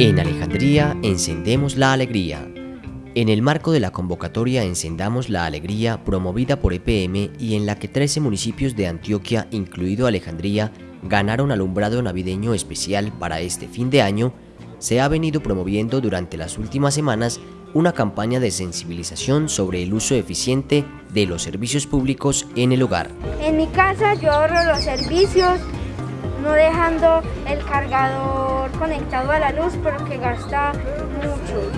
En Alejandría encendemos la alegría. En el marco de la convocatoria Encendamos la Alegría promovida por EPM y en la que 13 municipios de Antioquia, incluido Alejandría, ganaron alumbrado navideño especial para este fin de año, se ha venido promoviendo durante las últimas semanas una campaña de sensibilización sobre el uso eficiente de los servicios públicos en el hogar. En mi casa yo ahorro los servicios no dejando el cargador conectado a la luz porque gasta mucho.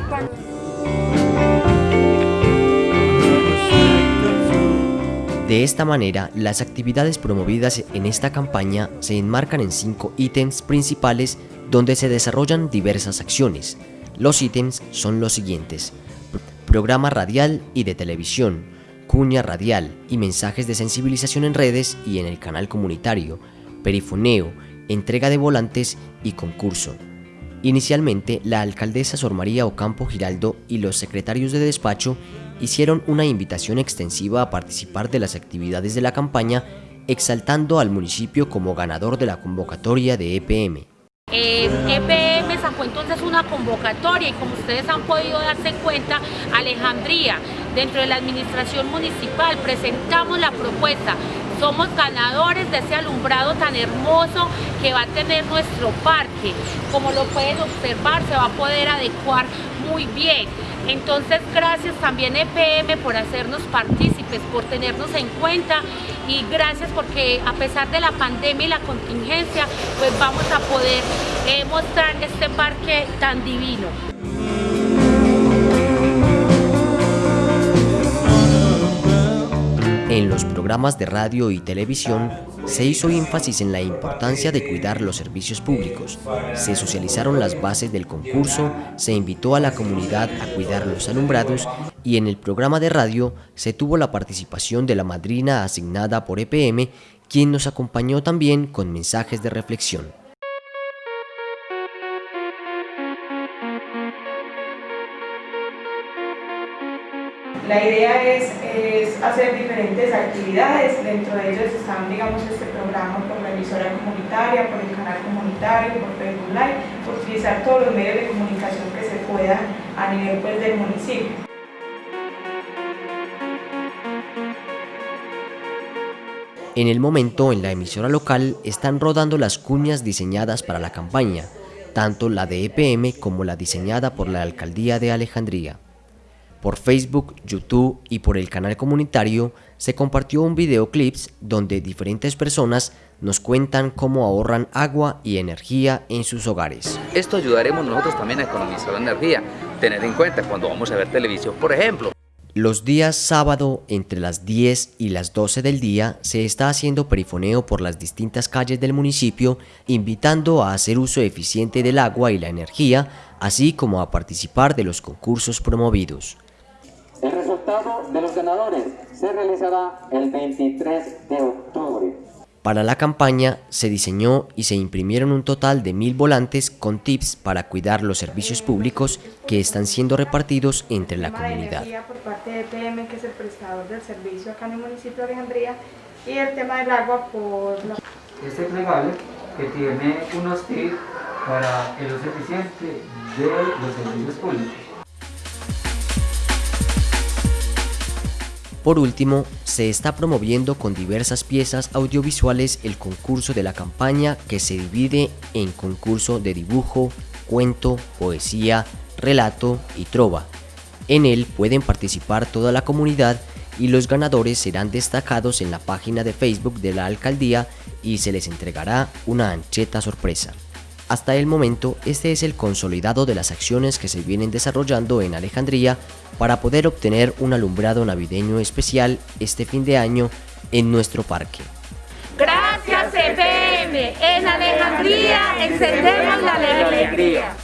De esta manera, las actividades promovidas en esta campaña se enmarcan en cinco ítems principales donde se desarrollan diversas acciones. Los ítems son los siguientes. Programa radial y de televisión, cuña radial y mensajes de sensibilización en redes y en el canal comunitario, perifoneo, entrega de volantes y concurso. Inicialmente, la alcaldesa Sor María Ocampo Giraldo y los secretarios de despacho hicieron una invitación extensiva a participar de las actividades de la campaña, exaltando al municipio como ganador de la convocatoria de EPM. EPM sacó entonces una convocatoria y como ustedes han podido darse cuenta, Alejandría, dentro de la administración municipal, presentamos la propuesta somos ganadores de ese alumbrado tan hermoso que va a tener nuestro parque. Como lo pueden observar, se va a poder adecuar muy bien. Entonces, gracias también EPM por hacernos partícipes, por tenernos en cuenta y gracias porque a pesar de la pandemia y la contingencia, pues vamos a poder eh, mostrar este parque tan divino. En los programas de radio y televisión se hizo énfasis en la importancia de cuidar los servicios públicos, se socializaron las bases del concurso, se invitó a la comunidad a cuidar los alumbrados y en el programa de radio se tuvo la participación de la madrina asignada por EPM, quien nos acompañó también con mensajes de reflexión. La idea es, hacer diferentes actividades, dentro de ellos están, digamos, este programa por la emisora comunitaria, por el canal comunitario, por Facebook Live, por utilizar todos los medios de comunicación que se puedan a nivel pues, del municipio. En el momento, en la emisora local, están rodando las cuñas diseñadas para la campaña, tanto la de EPM como la diseñada por la Alcaldía de Alejandría. Por Facebook, YouTube y por el canal comunitario se compartió un videoclips donde diferentes personas nos cuentan cómo ahorran agua y energía en sus hogares. Esto ayudaremos nosotros también a economizar la energía, tener en cuenta cuando vamos a ver televisión, por ejemplo. Los días sábado entre las 10 y las 12 del día se está haciendo perifoneo por las distintas calles del municipio, invitando a hacer uso eficiente del agua y la energía, así como a participar de los concursos promovidos. El resultado de los ganadores se realizará el 23 de octubre. Para la campaña se diseñó y se imprimieron un total de mil volantes con tips para cuidar los servicios públicos que están siendo repartidos entre la comunidad. por parte de EPM, que es el prestador del servicio acá en el municipio de Alejandría, y el tema del agua por la... Este plegable que tiene unos tips para el uso eficiente de los servicios públicos. Por último, se está promoviendo con diversas piezas audiovisuales el concurso de la campaña que se divide en concurso de dibujo, cuento, poesía, relato y trova. En él pueden participar toda la comunidad y los ganadores serán destacados en la página de Facebook de la alcaldía y se les entregará una ancheta sorpresa. Hasta el momento, este es el consolidado de las acciones que se vienen desarrollando en Alejandría para poder obtener un alumbrado navideño especial este fin de año en nuestro parque. Gracias EPM, en Alejandría encendemos la alegría.